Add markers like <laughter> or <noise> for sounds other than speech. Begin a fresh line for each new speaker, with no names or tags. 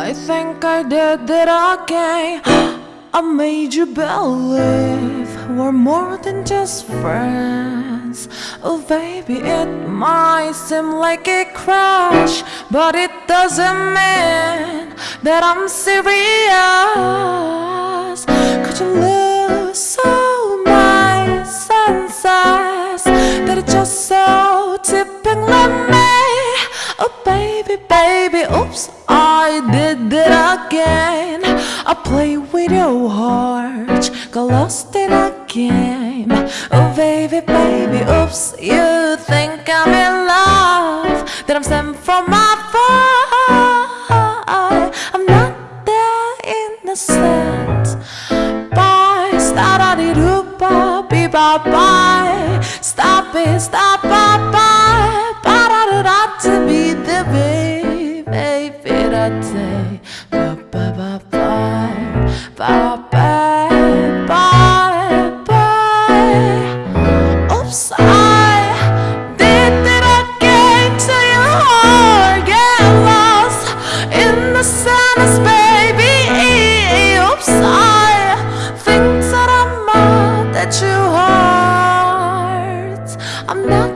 I think I did it again. <gasps> I made you believe we're more than just friends. Oh, baby, it might seem like a crush, but it doesn't mean that I'm serious. Could you lose so my senses that it's just so tipping like me? Oh, baby, baby, oops, did it again. I play with your heart, got lost in a game. Oh, baby, baby, oops, you think I'm in love, that I'm sent from afar. I'm not that innocent. Bye, start di rupa, be bye bye. Stop it, stop, bye day Bye bye bye bye Bye bye bye bye Oops I did it again To your heart Get lost in the sadness baby Oops I think that I'm mad that you hurt. I'm not